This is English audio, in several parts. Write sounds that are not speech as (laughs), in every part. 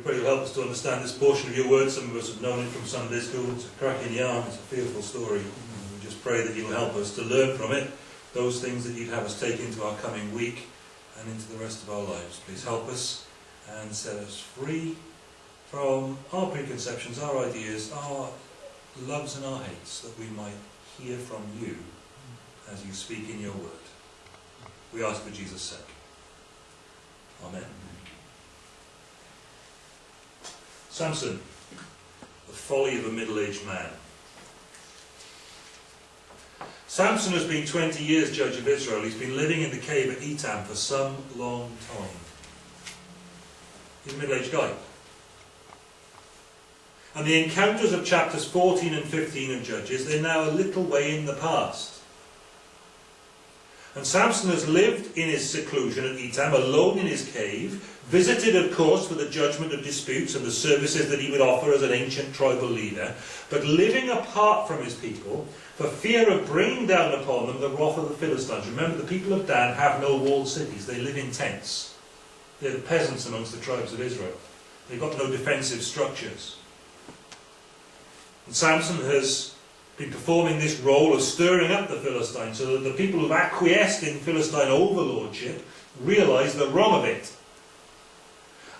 pray you'll help us to understand this portion of your word. Some of us have known it from Sunday school. It's a cracking yarn, it's a fearful story. And we just pray that you'll help us to learn from it those things that you'd have us take into our coming week and into the rest of our lives. Please help us and set us free from our preconceptions, our ideas, our loves and our hates, that we might hear from you as you speak in your word. We ask for Jesus' sake. Amen. Samson, the folly of a middle-aged man. Samson has been 20 years judge of Israel. He's been living in the cave at Etam for some long time. He's a middle-aged guy. And the encounters of chapters 14 and 15 of Judges, they're now a little way in the past. And Samson has lived in his seclusion at Etam, alone in his cave, visited, of course, for the judgment of disputes and the services that he would offer as an ancient tribal leader, but living apart from his people for fear of bringing down upon them the wrath of the Philistines. Remember, the people of Dan have no walled cities, they live in tents. They're the peasants amongst the tribes of Israel. They've got no defensive structures. And Samson has been performing this role of stirring up the Philistines so that the people who've acquiesced in Philistine overlordship realize the wrong of it.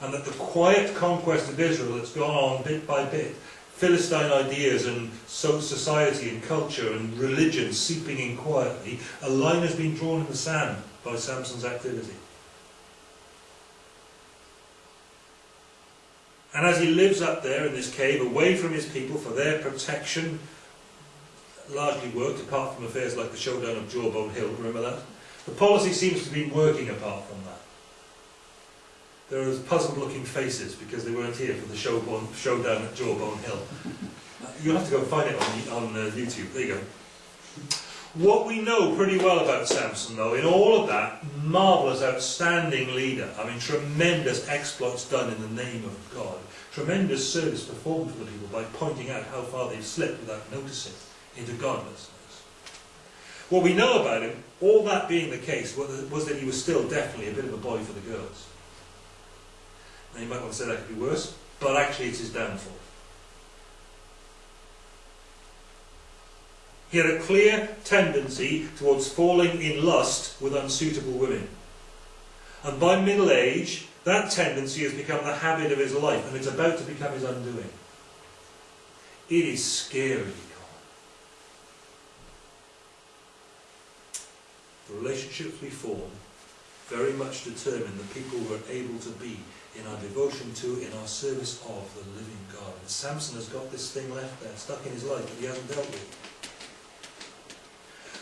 And that the quiet conquest of Israel that's gone on bit by bit, Philistine ideas and so society and culture and religion seeping in quietly, a line has been drawn in the sand by Samson's activity. And as he lives up there in this cave, away from his people for their protection, largely worked apart from affairs like the showdown of Jawbone Hill, remember that? The policy seems to be working apart from that. There are puzzled looking faces because they weren't here for the showdown at Jawbone Hill. (laughs) You'll have to go find it on, on uh, YouTube. There you go. What we know pretty well about Samson, though, in all of that, marvellous, outstanding leader. I mean, tremendous exploits done in the name of God. Tremendous service performed for the people by pointing out how far they've slipped without noticing into godlessness. What we know about him, all that being the case, was that he was still definitely a bit of a boy for the girls. Now you might want to say that could be worse, but actually it's his downfall. He had a clear tendency towards falling in lust with unsuitable women. And by middle age, that tendency has become the habit of his life, and it's about to become his undoing. It is scary. The relationships we form very much determine the people we're able to be in our devotion to, in our service of the living God. And Samson has got this thing left there, stuck in his life that he hasn't dealt with.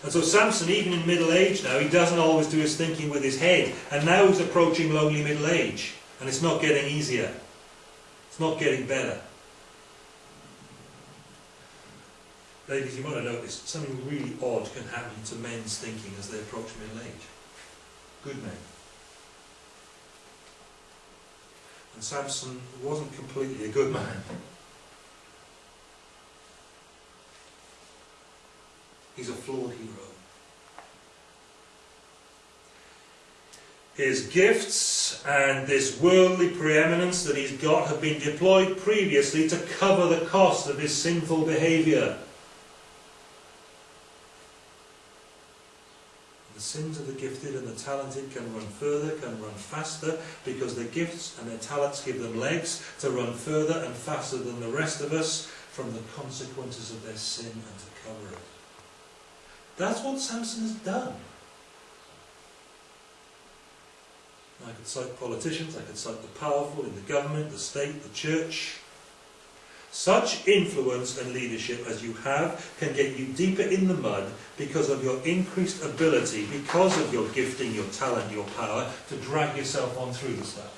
And so Samson, even in middle age now, he doesn't always do his thinking with his head. And now he's approaching lonely middle age. And it's not getting easier. It's not getting better. Ladies, you might have noticed something really odd can happen to men's thinking as they approach middle age. Good men. And Samson wasn't completely a good man. He's a flawed hero. His gifts and this worldly preeminence that he's got have been deployed previously to cover the cost of his sinful behaviour. Sins of the gifted and the talented can run further, can run faster, because their gifts and their talents give them legs to run further and faster than the rest of us from the consequences of their sin and to cover it. That's what Samson has done. I could cite politicians, I could cite the powerful in the government, the state, the church. Such influence and leadership as you have can get you deeper in the mud because of your increased ability, because of your gifting, your talent, your power, to drag yourself on through the stuff.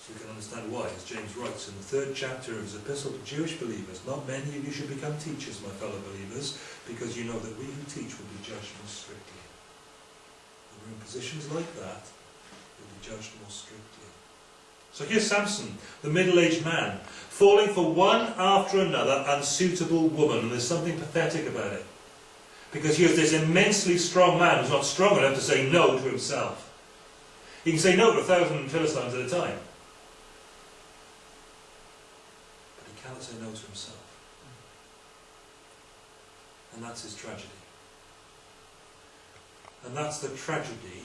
So you can understand why, as James writes in the third chapter of his epistle to Jewish believers, not many of you should become teachers, my fellow believers, because you know that we who teach will be judged more strictly. When we're in positions like that, we'll be judged more strictly. So here's Samson, the middle-aged man, falling for one after another unsuitable woman, and there's something pathetic about it. Because here's this immensely strong man who's not strong enough to say no to himself. He can say no to a thousand Philistines at a time. But he cannot say no to himself. And that's his tragedy. And that's the tragedy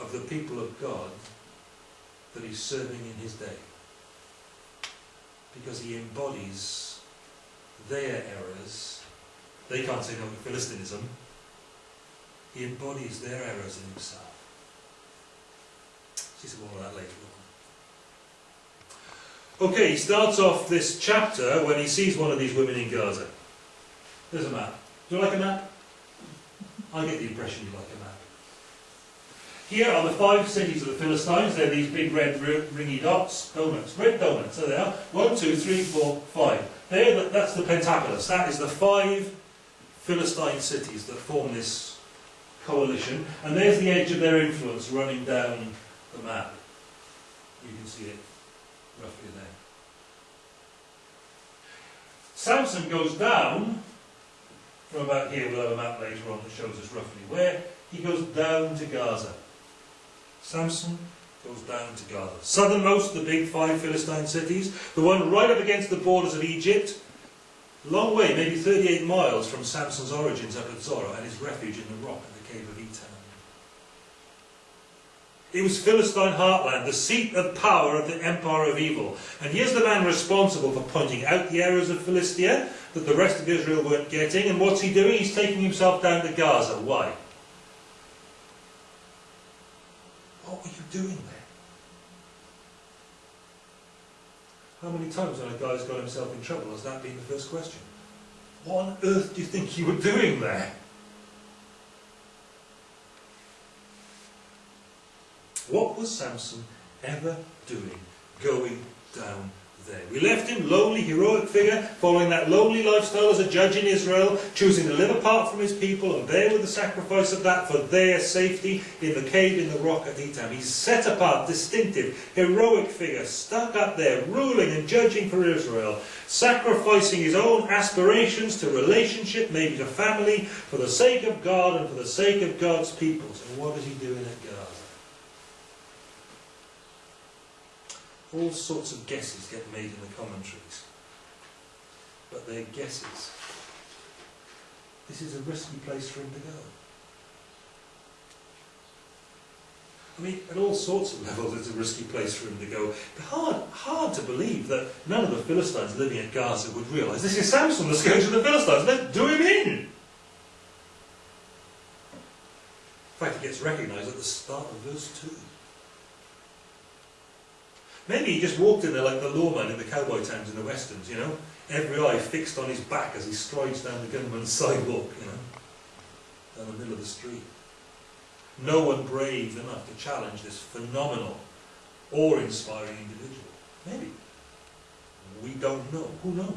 of the people of God that he's serving in his day. Because he embodies their errors. They can't say no to Philistinism. He embodies their errors in himself. See some more of that later on. Okay, he starts off this chapter when he sees one of these women in Gaza. There's a map. Do you like a map? I get the impression you like a map. Here are the five cities of the Philistines. They're these big red ringy dots, donuts, red donuts. There they are. One, two, three, four, five. There, that's the Pentapolis. That is the five Philistine cities that form this coalition. And there's the edge of their influence running down the map. You can see it roughly there. Samson goes down from about here, we'll have a map later on that shows us roughly where. He goes down to Gaza. Samson goes down to Gaza. Southernmost, the big five Philistine cities, the one right up against the borders of Egypt, long way, maybe 38 miles from Samson's origins up at Zorah and his refuge in the rock at the cave of Etam. It was Philistine heartland, the seat of power of the empire of evil. And here's the man responsible for pointing out the errors of Philistia that the rest of Israel weren't getting. And what's he doing? He's taking himself down to Gaza. Why? What were you doing there? How many times when a guy's got himself in trouble has that been the first question? What on earth do you think you were doing there? What was Samson ever doing going down We left him, lowly, heroic figure, following that lowly lifestyle as a judge in Israel, choosing to live apart from his people and bear with the sacrifice of that for their safety in the cave in the rock at Etam. He's set apart, distinctive, heroic figure, stuck up there, ruling and judging for Israel, sacrificing his own aspirations to relationship, maybe to family, for the sake of God and for the sake of God's people. So what is he doing at Gaza? All sorts of guesses get made in the commentaries. But they're guesses. This is a risky place for him to go. I mean, at all sorts of levels, it's a risky place for him to go. But hard, hard to believe that none of the Philistines living at Gaza would realise this is Samson, the scourge of the Philistines. Let's do him in. In fact, he gets recognised at the start of verse 2. Maybe he just walked in there like the lawman in the cowboy towns in the westerns, you know, every eye fixed on his back as he strides down the gunman's sidewalk, you know, down the middle of the street. No one brave enough to challenge this phenomenal, awe-inspiring individual. Maybe. We don't know. Who knows?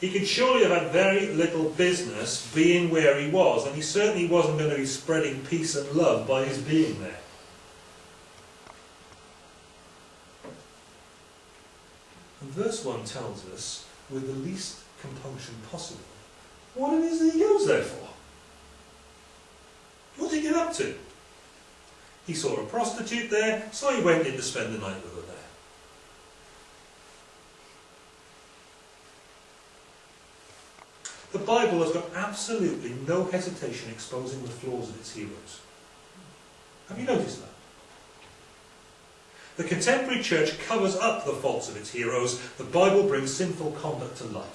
He could surely have had very little business being where he was, and he certainly wasn't going to be spreading peace and love by his being there. Verse 1 tells us, with the least compunction possible, what it is that he goes there for. What did he get up to? He saw a prostitute there, so he went in to spend the night with her there. The Bible has got absolutely no hesitation exposing the flaws of its heroes. Have you noticed that? The contemporary church covers up the faults of its heroes. The Bible brings sinful conduct to light.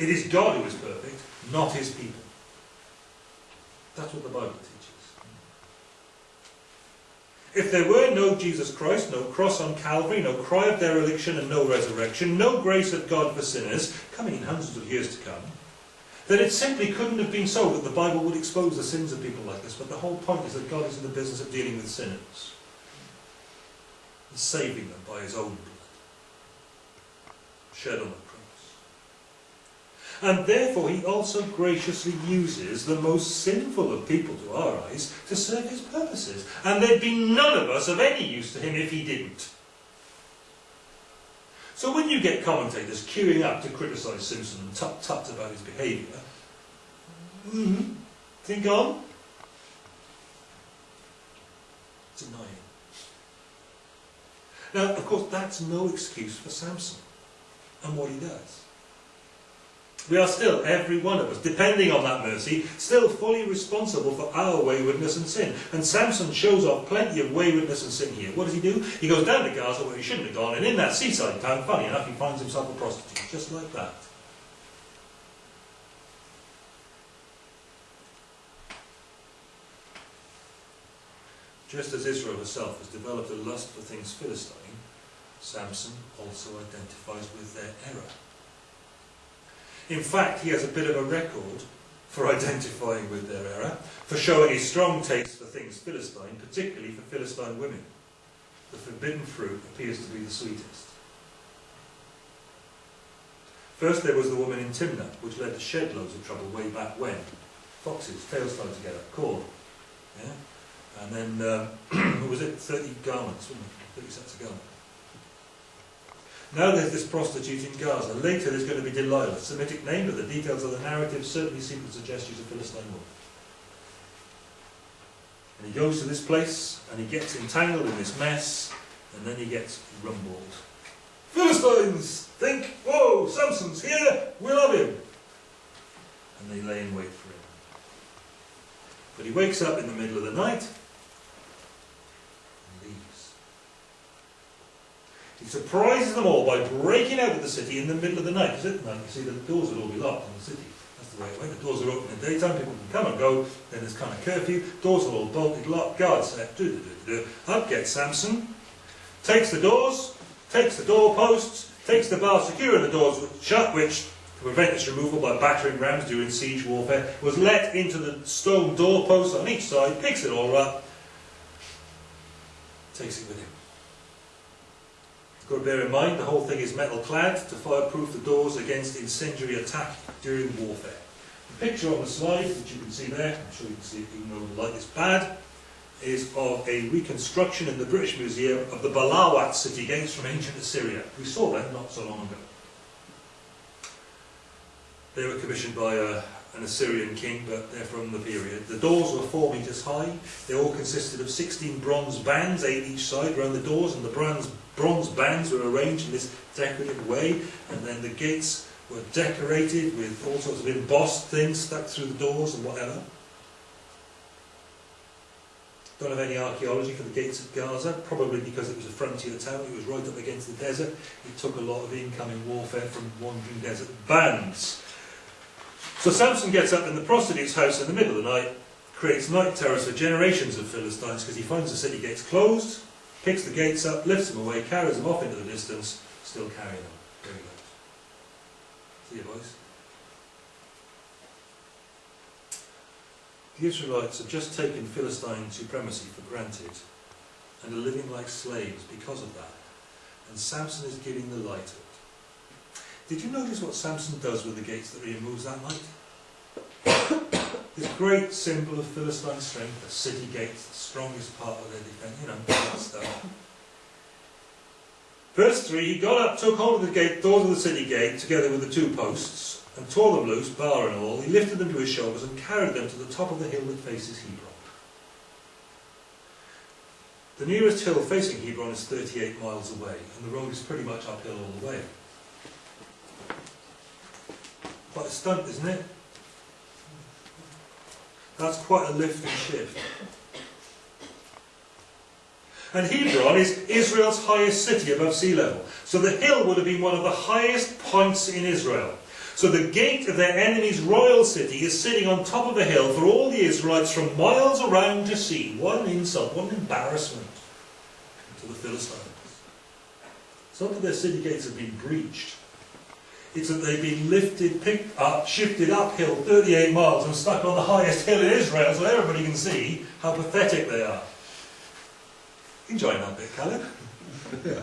It is God who is perfect, not his people. That's what the Bible teaches. If there were no Jesus Christ, no cross on Calvary, no cry of dereliction and no resurrection, no grace of God for sinners, coming in hundreds of years to come, then it simply couldn't have been so that the Bible would expose the sins of people like this. But the whole point is that God is in the business of dealing with sinners and saving them by his own blood shed on the cross. And therefore he also graciously uses the most sinful of people to our eyes to serve his purposes. And there'd be none of us of any use to him if he didn't. So when you get commentators queuing up to criticise Samson and tut-tut about his behaviour, mm, Is he gone? It's annoying. Now, of course, that's no excuse for Samson and what he does. We are still, every one of us, depending on that mercy, still fully responsible for our waywardness and sin. And Samson shows off plenty of waywardness and sin here. What does he do? He goes down to Gaza where he shouldn't have gone, and in that seaside town, funny enough, he finds himself a prostitute, just like that. Just as Israel herself has developed a lust for things Philistine, Samson also identifies with their error. In fact, he has a bit of a record for identifying with their error, for showing a strong taste for things Philistine, particularly for Philistine women. The forbidden fruit appears to be the sweetest. First there was the woman in Timnah, which led to shed loads of trouble way back when. Foxes, tails tied together, corn. Yeah? And then, um, (clears throat) was it? 30 garments, 30 sets of garments. Now there's this prostitute in Gaza. Later there's going to be Delilah, Semitic name, but the details of the narrative certainly seem to suggest she's a Philistine woman. And he goes to this place, and he gets entangled in this mess, and then he gets rumbled. Philistines! Think, whoa, Samson's here, we love him! And they lay in wait for him. But he wakes up in the middle of the night, He surprises them all by breaking out of the city in the middle of the night. Because at night, you see, the doors would all be locked in the city. That's the way it went. The doors are open in the daytime, people can come and go. Then there's kind of curfew. Doors are all bolted, locked, guards set. Do, do, do, do. Up gets Samson, takes the doors, takes the doorposts, takes the bar securing the doors shut, which to prevent its removal by battering rams during siege warfare, was let into the stone doorposts on each side, picks it all up, takes it with him. Got to bear in mind the whole thing is metal clad to fireproof the doors against incendiary attack during warfare. The picture on the slide, which you can see there, I'm sure you can see it even though the light is bad, is of a reconstruction in the British Museum of the Balawat city gates from ancient Assyria. We saw them not so long ago. They were commissioned by a, uh, an Assyrian king, but they're from the period. The doors were four metres high. They all consisted of 16 bronze bands, eight each side, around the doors, and the bronze, bronze bands were arranged in this decorative way, and then the gates were decorated with all sorts of embossed things stuck through the doors and whatever. Don't have any archaeology for the gates of Gaza, probably because it was a frontier town, it was right up against the desert. It took a lot of incoming warfare from wandering desert bands. So Samson gets up in the prostitute's house in the middle of the night, creates night terrors for generations of Philistines because he finds the city gates closed, picks the gates up, lifts them away, carries them off into the distance, still carrying them. Very good. See you, boys. The Israelites have just taken Philistine supremacy for granted and are living like slaves because of that. And Samson is giving the light did you notice what Samson does with the gates that he removes that night? (coughs) this great symbol of Philistine strength, the city gates, the strongest part of their defence, you know, that stuff. Verse 3, he got up, took hold of the gate, doors of the city gate, together with the two posts, and tore them loose, bar and all. He lifted them to his shoulders and carried them to the top of the hill that faces Hebron. The nearest hill facing Hebron is 38 miles away, and the road is pretty much uphill all the way. Quite a stunt, isn't it? That's quite a lift and shift. And Hebron is Israel's highest city above sea level. So the hill would have been one of the highest points in Israel. So the gate of their enemy's royal city is sitting on top of a hill for all the Israelites from miles around to see. What an insult, what an embarrassment to the Philistines. Some of their city gates have been breached it's that they've been lifted, picked up, shifted uphill 38 miles and stuck on the highest hill in Israel so everybody can see how pathetic they are. Enjoying that bit, Caleb? (laughs) yeah,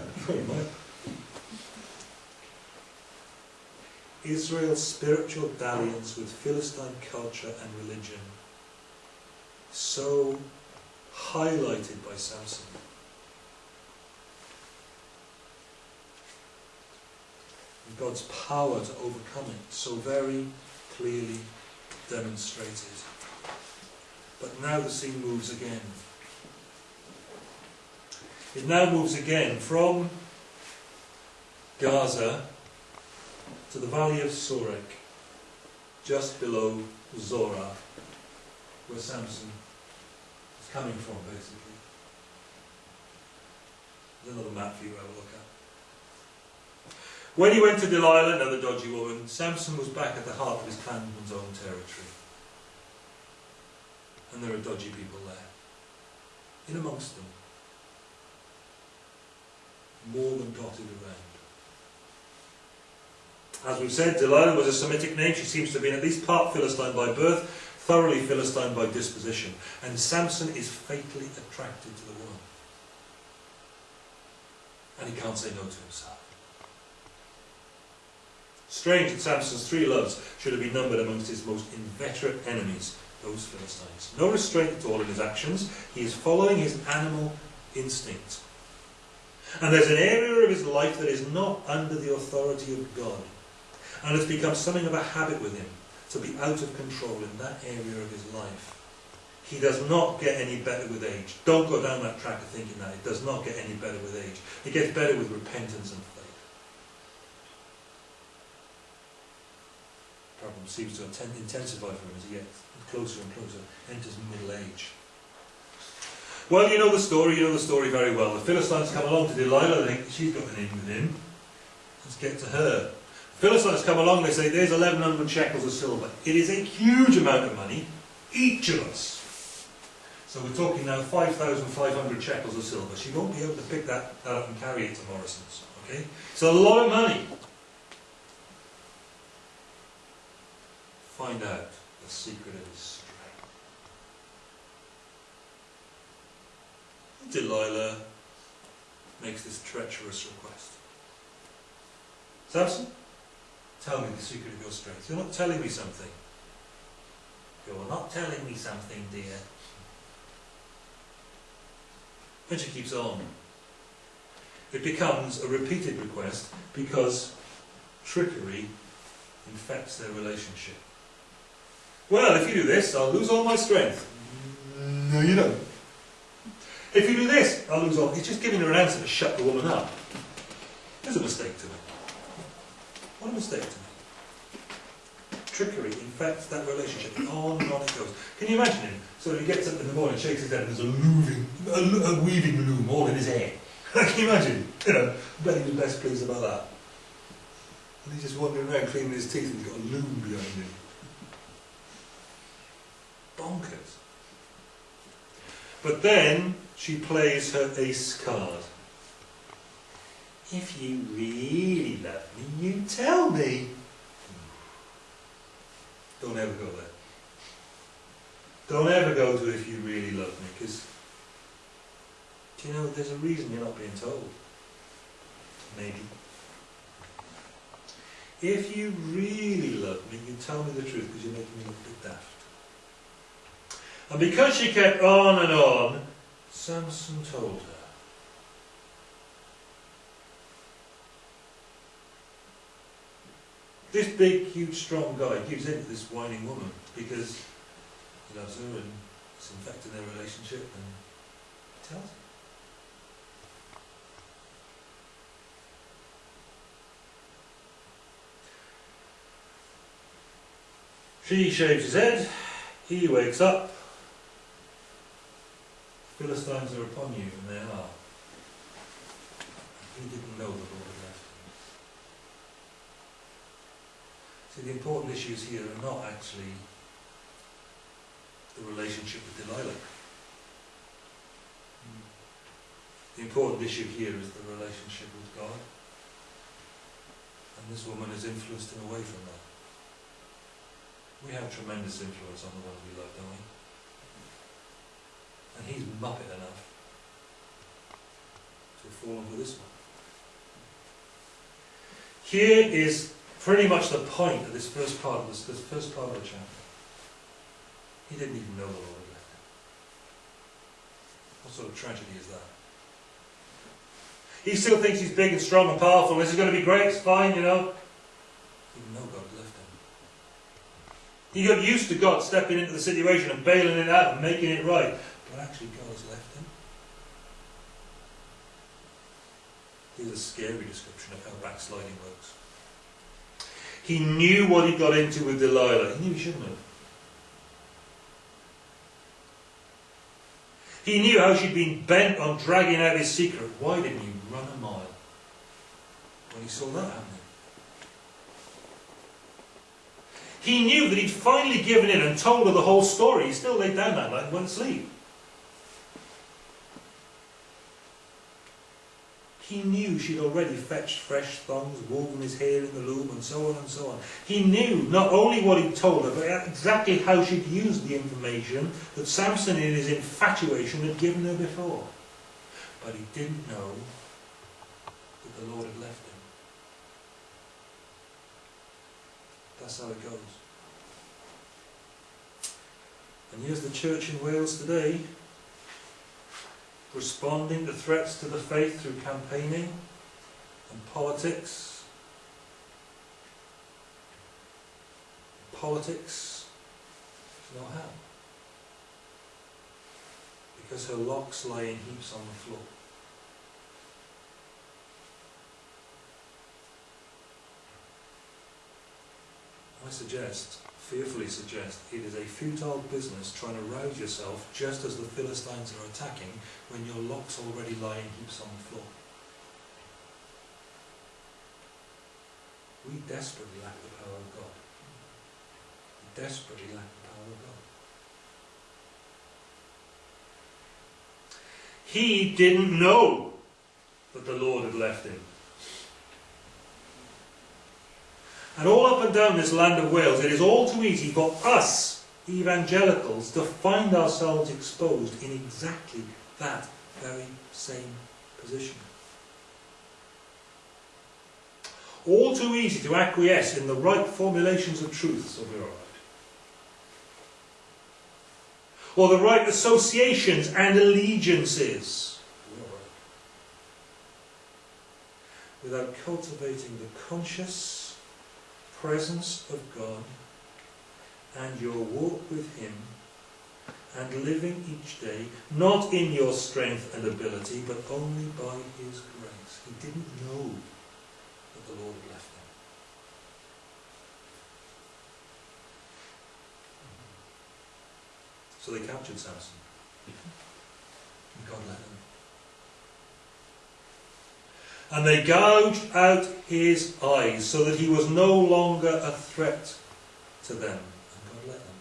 Israel's spiritual dalliance with Philistine culture and religion so highlighted by Samson. God's power to overcome it so very clearly demonstrated. But now the scene moves again. It now moves again from Gaza to the valley of Sorek, just below Zorah, where Samson is coming from, basically. There's another map for you to have a look at. When he went to Delilah, another dodgy woman, Samson was back at the heart of his clan's own territory. And there are dodgy people there. In amongst them. More than dotted around. As we've said, Delilah was a Semitic name. She seems to have been at least part Philistine by birth, thoroughly Philistine by disposition. And Samson is fatally attracted to the woman. And he can't say no to himself. Strange that Samson's three loves should have been numbered amongst his most inveterate enemies, those Philistines. No restraint at all in his actions. He is following his animal instinct. And there's an area of his life that is not under the authority of God. And it's become something of a habit with him to be out of control in that area of his life. He does not get any better with age. Don't go down that track of thinking that. It does not get any better with age. It gets better with repentance and faith. The problem seems to intensify for him as he gets closer and closer, enters middle age. Well, you know the story, you know the story very well. The Philistines come along to Delilah, they think she's got an in with him. Let's get to her. Philistines come along, they say, there's 1,100 shekels of silver. It is a huge amount of money, each of us. So we're talking now 5,500 shekels of silver. She won't be able to pick that, that up and carry it to Morrison's. Okay? It's a lot of money. Find out the secret of his strength. Delilah makes this treacherous request. Samson? Tell me the secret of your strength. You're not telling me something. You're not telling me something, dear. And she keeps on. It becomes a repeated request because trickery infects their relationship. Well, if you do this, I'll lose all my strength. No, you don't. If you do this, I'll lose all. He's just giving her an answer to shut the woman up. There's a mistake to it. What a mistake to make. Trickery infects that relationship. On and on it goes. Can you imagine him? So he gets up in the morning, shakes his head, and there's a looming, a, a weaving loom all in his hair. (laughs) Can you imagine? You know, I bet he was best pleased about that. And he's just wandering around cleaning his teeth and he's got a loom behind him. Bonkers. But then she plays her ace card. If you really love me, you tell me. Don't ever go there. Don't ever go to if you really love me, because do you know there's a reason you're not being told? Maybe. If you really love me, you tell me the truth because you're making me look a bit daft. And because she kept on and on, Samson told her. This big, huge, strong guy gives in to this whining woman because he loves her and it's infecting their relationship and tells her. She shaves his head, he wakes up, Philistines are upon you, and they are. He didn't know the Lord had left him. See, the important issues here are not actually the relationship with Delilah. The important issue here is the relationship with God. And this woman is influenced him away from that. We have tremendous influence on the ones we love, don't we? And he's muppet enough to fallen for this one. Here is pretty much the point of this first part of this, this first part of the chapter. He didn't even know the Lord had left him. What sort of tragedy is that? He still thinks he's big and strong and powerful. This is going to be great. It's fine, you know. Even though God left him. He got used to God stepping into the situation and bailing it out and making it right. But actually, God has left him. Here's a scary description of how backsliding works. He knew what he got into with Delilah. He knew he shouldn't have. He knew how she'd been bent on dragging out his secret. Why didn't he run a mile when he saw that happening? He knew that he'd finally given in and told her the whole story. He still laid down that night and went to sleep. He knew she'd already fetched fresh thongs, woven his hair in the loom, and so on and so on. He knew not only what he'd told her, but exactly how she'd used the information that Samson, in his infatuation, had given her before. But he didn't know that the Lord had left him. That's how it goes. And here's the church in Wales today responding to threats to the faith through campaigning and politics. Politics, no how. Because her locks lie in heaps on the floor. Suggest fearfully suggest it is a futile business trying to rouse yourself just as the Philistines are attacking when your locks already lie in heaps on the floor. We desperately lack the power of God. We desperately lack the power of God. He didn't know that the Lord had left him. And all up and down this land of Wales, it is all too easy for us, evangelicals, to find ourselves exposed in exactly that very same position. All too easy to acquiesce in the right formulations of truths, so we're. Or the right associations and allegiances, without cultivating the conscious presence of God and your walk with Him and living each day, not in your strength and ability, but only by His grace. He didn't know that the Lord had left him. So they captured Samson. And God let them. And they gouged out his eyes so that he was no longer a threat to them. And God let them.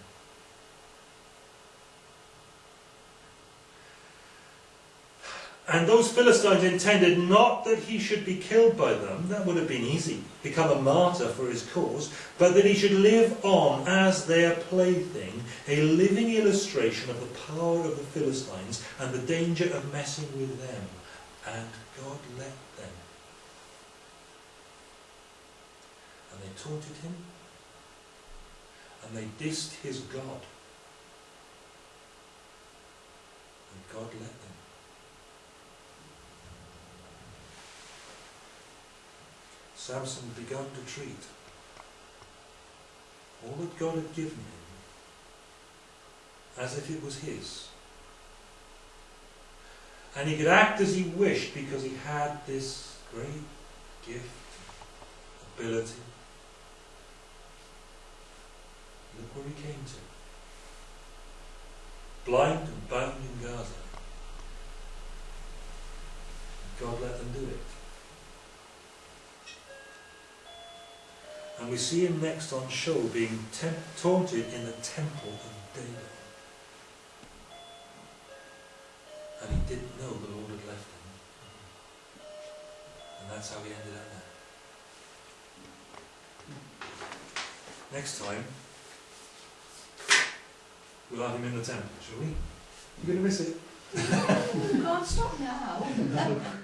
And those Philistines intended not that he should be killed by them, that would have been easy, become a martyr for his cause, but that he should live on as their plaything, a living illustration of the power of the Philistines and the danger of messing with them. And God let them. And they taunted him, and they dissed his God. And God let them. Samson had begun to treat all that God had given him as if it was his. And he could act as he wished because he had this great gift, ability. Look where he came to. Blind and bound in Gaza. God let them do it. And we see him next on show being taunted in the temple of Dagon. And he didn't know the Lord had left him. And that's how he ended up there. Next time, we'll have him in the temple, shall we? You're going to miss it. (laughs) you can't stop now. (laughs)